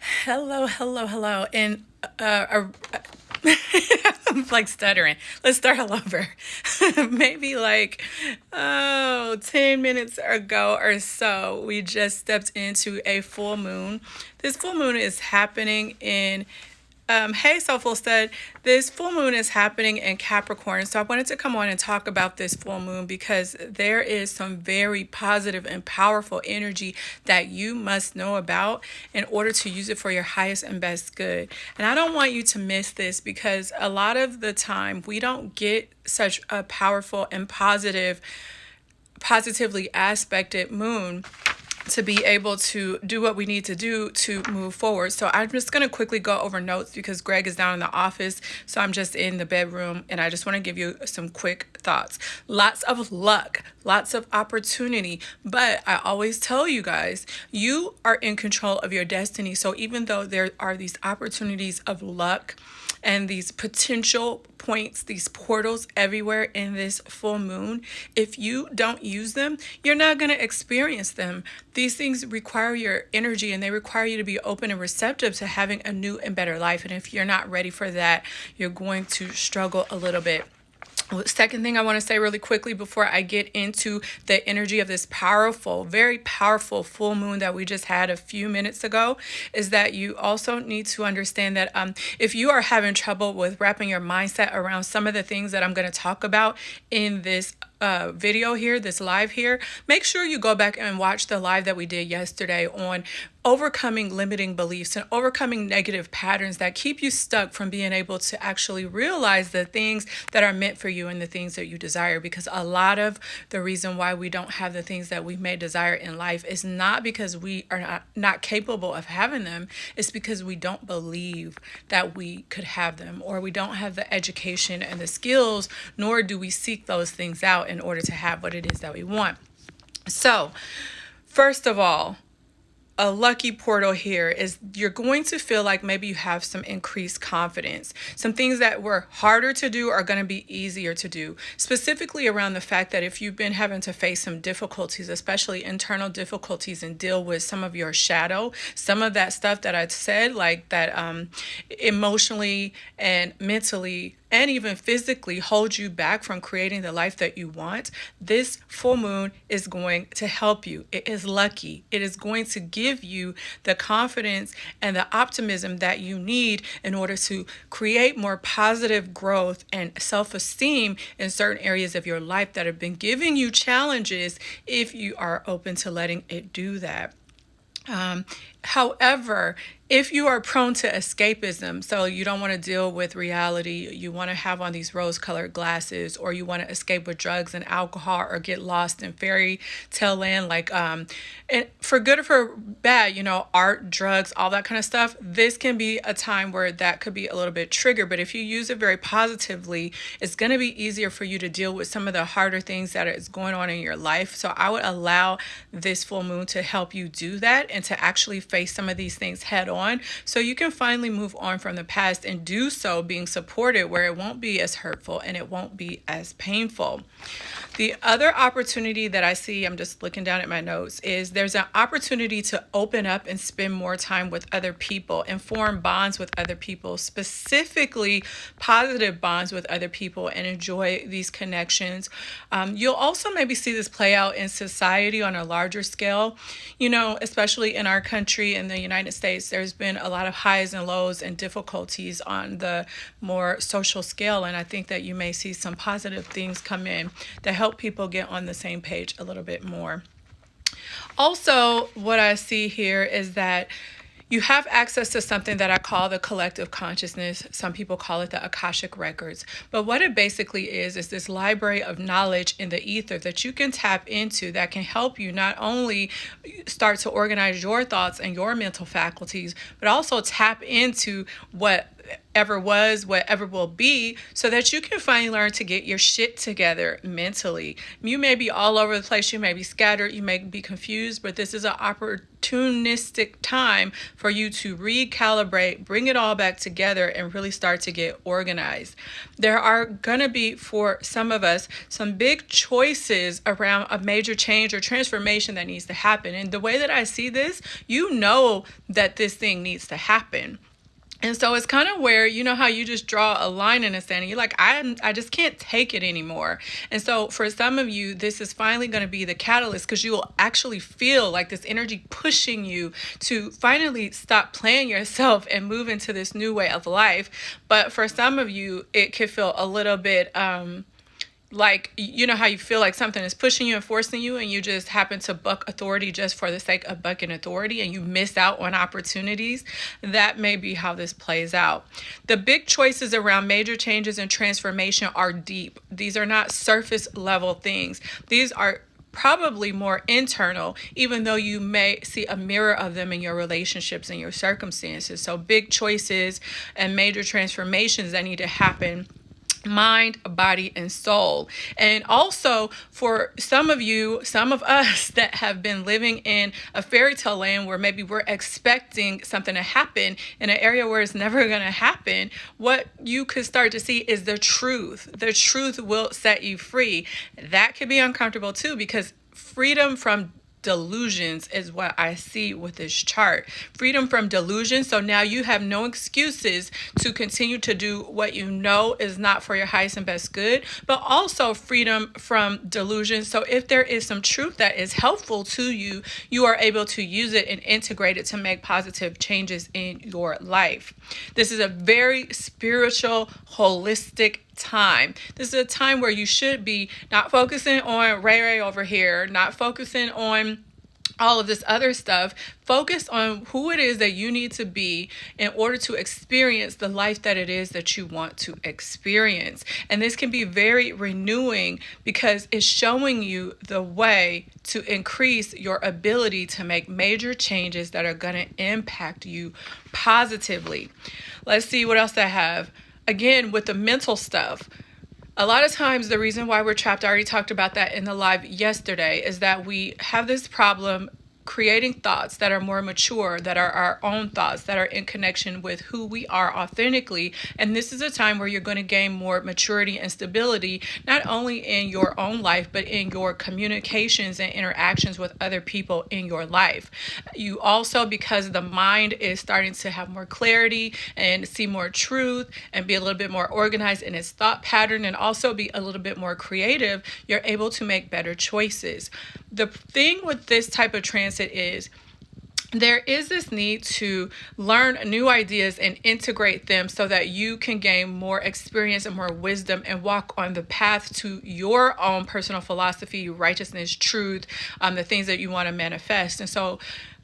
Hello, hello, hello. And uh, uh, I'm like stuttering. Let's start all over. Maybe like, oh, 10 minutes ago or so, we just stepped into a full moon. This full moon is happening in um, hey, Soulful said, This full moon is happening in Capricorn. So I wanted to come on and talk about this full moon because there is some very positive and powerful energy that you must know about in order to use it for your highest and best good. And I don't want you to miss this because a lot of the time we don't get such a powerful and positive, positively aspected moon to be able to do what we need to do to move forward. So I'm just going to quickly go over notes because Greg is down in the office. So I'm just in the bedroom and I just want to give you some quick thoughts. Lots of luck, lots of opportunity. But I always tell you guys, you are in control of your destiny. So even though there are these opportunities of luck, and these potential points, these portals everywhere in this full moon, if you don't use them, you're not going to experience them. These things require your energy and they require you to be open and receptive to having a new and better life. And if you're not ready for that, you're going to struggle a little bit. Second thing I want to say really quickly before I get into the energy of this powerful, very powerful full moon that we just had a few minutes ago is that you also need to understand that um, if you are having trouble with wrapping your mindset around some of the things that I'm going to talk about in this uh, video here, this live here, make sure you go back and watch the live that we did yesterday on overcoming limiting beliefs and overcoming negative patterns that keep you stuck from being able to actually realize the things that are meant for you and the things that you desire. Because a lot of the reason why we don't have the things that we may desire in life is not because we are not, not capable of having them, it's because we don't believe that we could have them or we don't have the education and the skills, nor do we seek those things out in order to have what it is that we want. So, first of all, a lucky portal here is you're going to feel like maybe you have some increased confidence. Some things that were harder to do are going to be easier to do. Specifically around the fact that if you've been having to face some difficulties, especially internal difficulties and deal with some of your shadow, some of that stuff that I said, like that um, emotionally and mentally and even physically hold you back from creating the life that you want, this full moon is going to help you. It is lucky. It is going to give you the confidence and the optimism that you need in order to create more positive growth and self esteem in certain areas of your life that have been giving you challenges if you are open to letting it do that. Um, however, if you are prone to escapism, so you don't want to deal with reality, you want to have on these rose colored glasses, or you want to escape with drugs and alcohol, or get lost in fairy tale land, like, um, and for good or for bad, you know, art, drugs, all that kind of stuff, this can be a time where that could be a little bit triggered. But if you use it very positively, it's going to be easier for you to deal with some of the harder things that is going on in your life. So I would allow this full moon to help you do that and to actually face some of these things head on so you can finally move on from the past and do so being supported where it won't be as hurtful and it won't be as painful. The other opportunity that I see, I'm just looking down at my notes, is there's an opportunity to open up and spend more time with other people and form bonds with other people, specifically positive bonds with other people, and enjoy these connections. Um, you'll also maybe see this play out in society on a larger scale. You know, especially in our country, in the United States, there's been a lot of highs and lows and difficulties on the more social scale, and I think that you may see some positive things come in that help help people get on the same page a little bit more. Also, what I see here is that you have access to something that I call the collective consciousness. Some people call it the Akashic Records. But what it basically is, is this library of knowledge in the ether that you can tap into that can help you not only start to organize your thoughts and your mental faculties, but also tap into what whatever was, whatever will be, so that you can finally learn to get your shit together mentally. You may be all over the place, you may be scattered, you may be confused, but this is an opportunistic time for you to recalibrate, bring it all back together, and really start to get organized. There are going to be, for some of us, some big choices around a major change or transformation that needs to happen. And the way that I see this, you know that this thing needs to happen. And so it's kind of where you know how you just draw a line in the sand and you're like, I I just can't take it anymore. And so for some of you, this is finally going to be the catalyst because you will actually feel like this energy pushing you to finally stop playing yourself and move into this new way of life. But for some of you, it could feel a little bit um like you know how you feel like something is pushing you and forcing you and you just happen to buck authority just for the sake of bucking authority and you miss out on opportunities? That may be how this plays out. The big choices around major changes and transformation are deep. These are not surface level things. These are probably more internal, even though you may see a mirror of them in your relationships and your circumstances. So, big choices and major transformations that need to happen mind, body, and soul. And also for some of you, some of us that have been living in a fairy tale land where maybe we're expecting something to happen in an area where it's never going to happen, what you could start to see is the truth. The truth will set you free. That could be uncomfortable too because freedom from delusions is what I see with this chart. Freedom from delusion. So now you have no excuses to continue to do what you know is not for your highest and best good, but also freedom from delusion. So if there is some truth that is helpful to you, you are able to use it and integrate it to make positive changes in your life. This is a very spiritual, holistic time. This is a time where you should be not focusing on Ray Ray over here, not focusing on all of this other stuff. Focus on who it is that you need to be in order to experience the life that it is that you want to experience. And this can be very renewing because it's showing you the way to increase your ability to make major changes that are going to impact you positively. Let's see what else I have again, with the mental stuff, a lot of times the reason why we're trapped, I already talked about that in the live yesterday, is that we have this problem creating thoughts that are more mature, that are our own thoughts, that are in connection with who we are authentically. And this is a time where you're going to gain more maturity and stability, not only in your own life, but in your communications and interactions with other people in your life. You also, because the mind is starting to have more clarity and see more truth and be a little bit more organized in its thought pattern and also be a little bit more creative, you're able to make better choices. The thing with this type of trans it is there is this need to learn new ideas and integrate them so that you can gain more experience and more wisdom and walk on the path to your own personal philosophy, righteousness, truth, um, the things that you want to manifest. And so,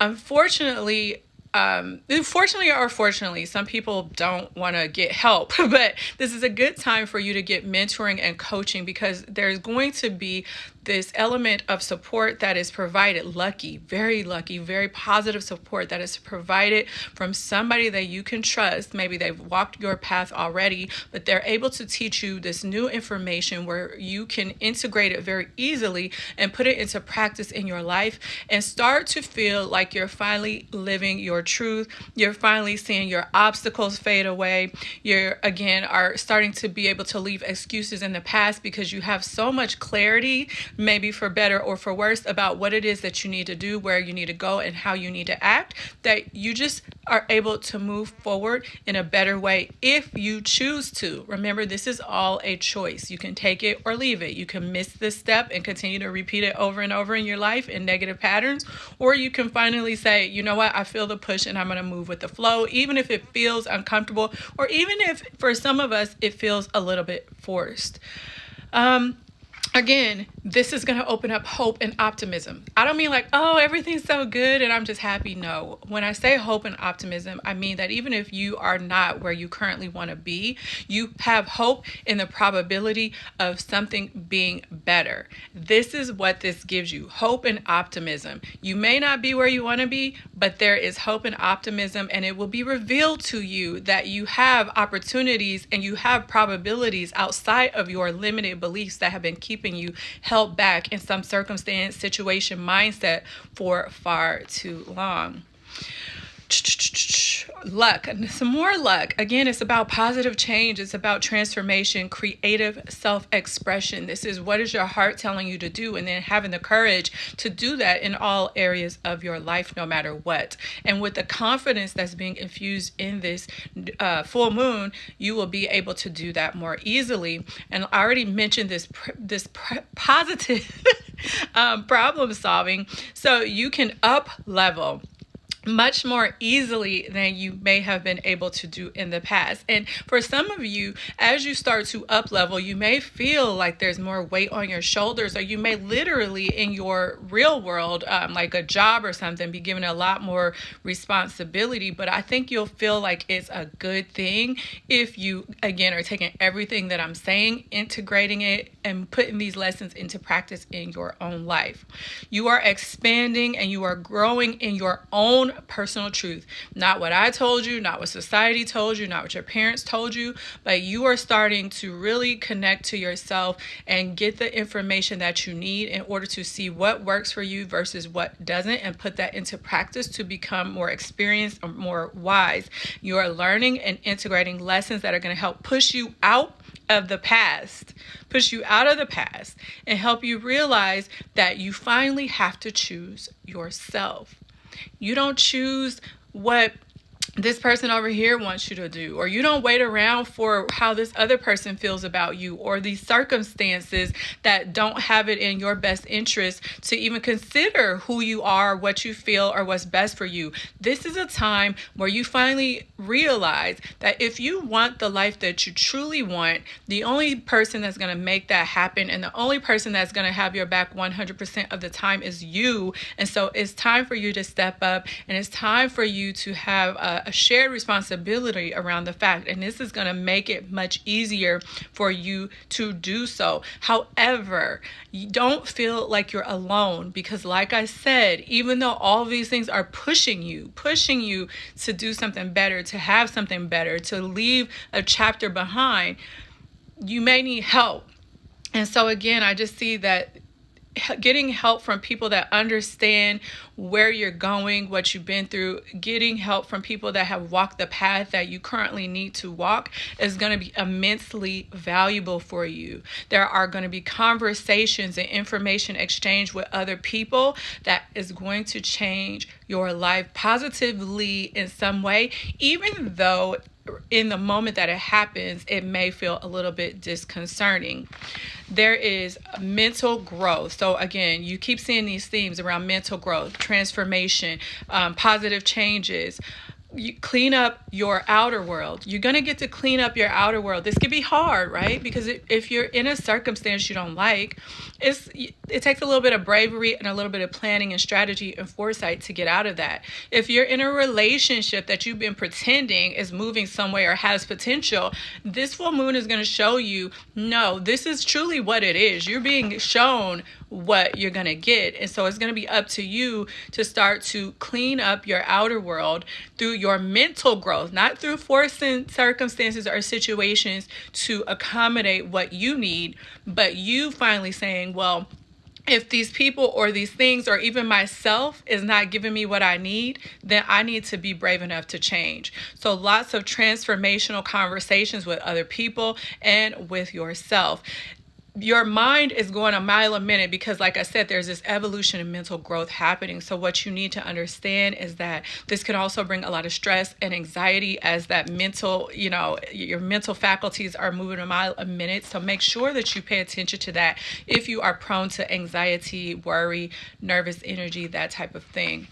unfortunately, um, fortunately or fortunately, some people don't want to get help, but this is a good time for you to get mentoring and coaching because there's going to be this element of support that is provided lucky very lucky very positive support that is provided from somebody that you can trust. Maybe they've walked your path already but they're able to teach you this new information where you can integrate it very easily and put it into practice in your life and start to feel like you're finally living your truth. You're finally seeing your obstacles fade away. You're again are starting to be able to leave excuses in the past because you have so much clarity maybe for better or for worse, about what it is that you need to do, where you need to go, and how you need to act, that you just are able to move forward in a better way if you choose to. Remember, this is all a choice. You can take it or leave it. You can miss this step and continue to repeat it over and over in your life in negative patterns, or you can finally say, you know what, I feel the push and I'm going to move with the flow, even if it feels uncomfortable, or even if for some of us it feels a little bit forced. Um, again, this is going to open up hope and optimism. I don't mean like, oh, everything's so good and I'm just happy. No. When I say hope and optimism, I mean that even if you are not where you currently want to be, you have hope in the probability of something being better. This is what this gives you hope and optimism. You may not be where you want to be, but there is hope and optimism, and it will be revealed to you that you have opportunities and you have probabilities outside of your limited beliefs that have been keeping you held back in some circumstance, situation, mindset for far too long luck. Some more luck. Again it's about positive change. It's about transformation creative self-expression. This is what is your heart telling you to do and then having the courage to do that in all areas of your life no matter what. And with the confidence that's being infused in this uh, full moon you will be able to do that more easily. And i already mentioned this this positive um, problem solving. So you can up level much more easily than you may have been able to do in the past. And for some of you, as you start to up level, you may feel like there's more weight on your shoulders, or you may literally in your real world, um, like a job or something, be given a lot more responsibility. But I think you'll feel like it's a good thing if you, again, are taking everything that I'm saying, integrating it, and putting these lessons into practice in your own life. You are expanding and you are growing in your own own personal truth. Not what I told you, not what society told you, not what your parents told you, but you are starting to really connect to yourself and get the information that you need in order to see what works for you versus what doesn't and put that into practice to become more experienced or more wise. You are learning and integrating lessons that are going to help push you out of the past, push you out of the past, and help you realize that you finally have to choose yourself. You don't choose what this person over here wants you to do, or you don't wait around for how this other person feels about you, or these circumstances that don't have it in your best interest to even consider who you are, what you feel, or what's best for you. This is a time where you finally realize that if you want the life that you truly want, the only person that's going to make that happen and the only person that's going to have your back 100% of the time is you. And so it's time for you to step up and it's time for you to have a a shared responsibility around the fact, and this is going to make it much easier for you to do so. However, you don't feel like you're alone because, like I said, even though all these things are pushing you, pushing you to do something better, to have something better, to leave a chapter behind, you may need help. And so, again, I just see that getting help from people that understand where you're going, what you've been through, getting help from people that have walked the path that you currently need to walk is going to be immensely valuable for you. There are going to be conversations and information exchange with other people that is going to change your life positively in some way, even though in the moment that it happens, it may feel a little bit disconcerting. There is mental growth. So, again, you keep seeing these themes around mental growth, transformation, um, positive changes, you clean up your outer world. You're going to get to clean up your outer world. This could be hard, right? Because if you're in a circumstance you don't like, it's it takes a little bit of bravery and a little bit of planning and strategy and foresight to get out of that. If you're in a relationship that you've been pretending is moving somewhere or has potential, this full moon is going to show you, no, this is truly what it is. You're being shown what you're going to get. And so it's going to be up to you to start to clean up your outer world through your mental growth, not through forcing circumstances or situations to accommodate what you need, but you finally saying, well, if these people or these things or even myself is not giving me what I need, then I need to be brave enough to change. So, lots of transformational conversations with other people and with yourself your mind is going a mile a minute because like i said there's this evolution and mental growth happening. So what you need to understand is that this can also bring a lot of stress and anxiety as that mental you know your mental faculties are moving a mile a minute. So make sure that you pay attention to that if you are prone to anxiety worry nervous energy that type of thing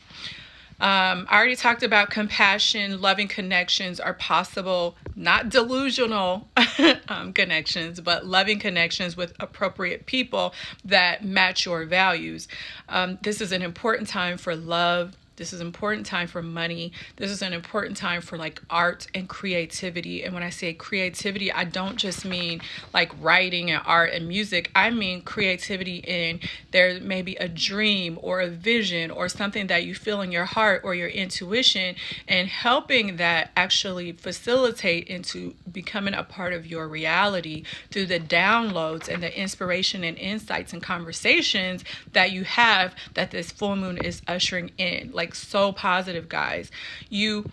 Um, I already talked about compassion, loving connections are possible, not delusional um, connections, but loving connections with appropriate people that match your values. Um, this is an important time for love this is an important time for money. This is an important time for like art and creativity. And when I say creativity, I don't just mean like writing and art and music. I mean creativity in there may be a dream or a vision or something that you feel in your heart or your intuition and helping that actually facilitate into becoming a part of your reality through the downloads and the inspiration and insights and conversations that you have that this full moon is ushering in. Like like so positive, guys. You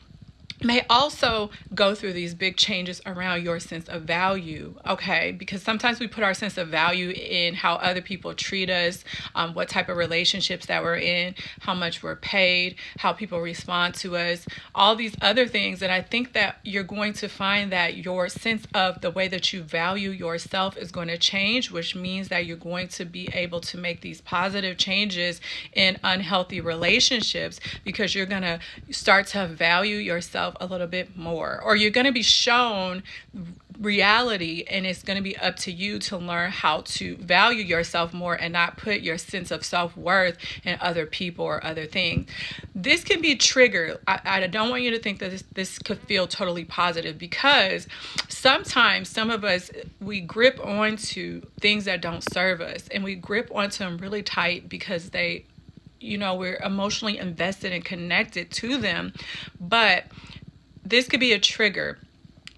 may also go through these big changes around your sense of value okay? Because sometimes we put our sense of value in how other people treat us um, what type of relationships that we're in how much we're paid how people respond to us all these other things. And i think that you're going to find that your sense of the way that you value yourself is going to change which means that you're going to be able to make these positive changes in unhealthy relationships because you're going to start to value yourself yourself a little bit more, or you're going to be shown reality and it's going to be up to you to learn how to value yourself more and not put your sense of self-worth in other people or other things. This can be triggered. I, I don't want you to think that this, this could feel totally positive because sometimes some of us we grip onto things that don't serve us and we grip onto them really tight because they you know we're emotionally invested and connected to them. But this could be a trigger.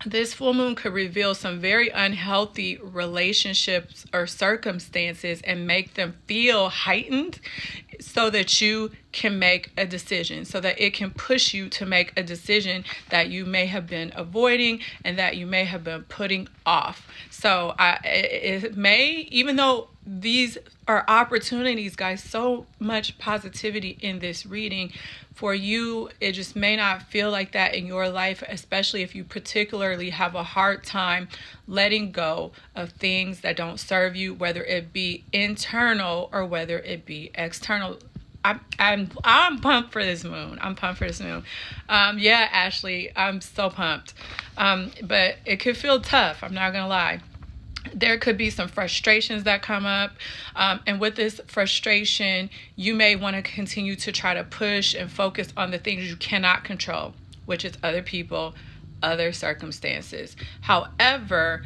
This full moon could reveal some very unhealthy relationships or circumstances and make them feel heightened so that you can make a decision, so that it can push you to make a decision that you may have been avoiding and that you may have been putting off. So I, it may, even though these are opportunities, guys, so much positivity in this reading for you, it just may not feel like that in your life, especially if you particularly have a hard time letting go of things that don't serve you, whether it be internal or whether it be external. I'm I'm I'm pumped for this moon. I'm pumped for this moon. Um, yeah, Ashley, I'm so pumped. Um, but it could feel tough. I'm not gonna lie there could be some frustrations that come up. Um, and with this frustration, you may want to continue to try to push and focus on the things you cannot control, which is other people, other circumstances. However,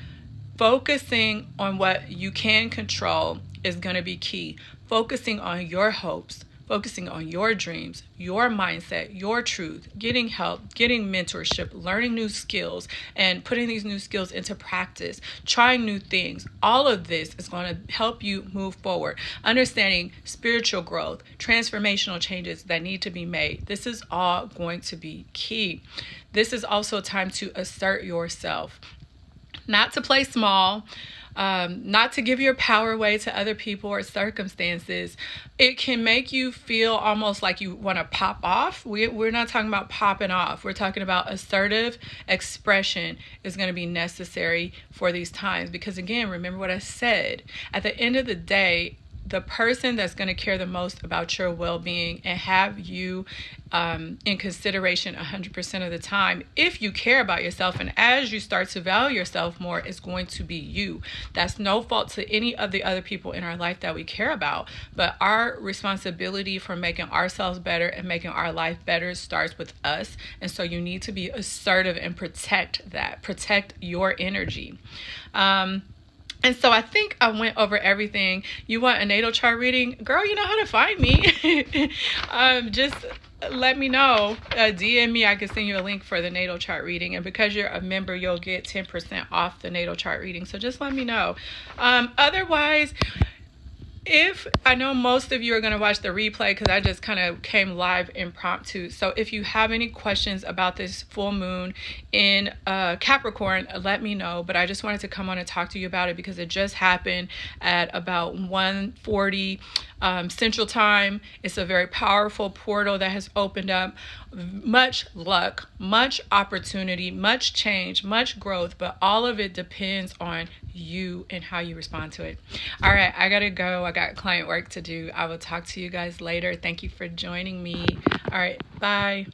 focusing on what you can control is going to be key. Focusing on your hopes, focusing on your dreams, your mindset, your truth, getting help, getting mentorship, learning new skills, and putting these new skills into practice, trying new things. All of this is going to help you move forward. Understanding spiritual growth, transformational changes that need to be made. This is all going to be key. This is also a time to assert yourself, not to play small um, not to give your power away to other people or circumstances. It can make you feel almost like you want to pop off. We, we're not talking about popping off. We're talking about assertive expression is going to be necessary for these times. Because again, remember what I said. At the end of the day, the person that's going to care the most about your well-being and have you um, in consideration 100% of the time if you care about yourself and as you start to value yourself more is going to be you. That's no fault to any of the other people in our life that we care about but our responsibility for making ourselves better and making our life better starts with us and so you need to be assertive and protect that protect your energy. Um, and so I think I went over everything. You want a natal chart reading? Girl, you know how to find me. um, just let me know. Uh, DM me. I can send you a link for the natal chart reading. And because you're a member, you'll get 10% off the natal chart reading. So just let me know. Um, otherwise, if I know most of you are going to watch the replay because I just kind of came live impromptu. So if you have any questions about this full moon in uh, Capricorn, let me know. But I just wanted to come on and talk to you about it because it just happened at about 1:40 um, Central Time. It's a very powerful portal that has opened up much luck, much opportunity, much change, much growth, but all of it depends on you and how you respond to it. All right, I gotta go. I got client work to do. I will talk to you guys later. Thank you for joining me. All right, bye.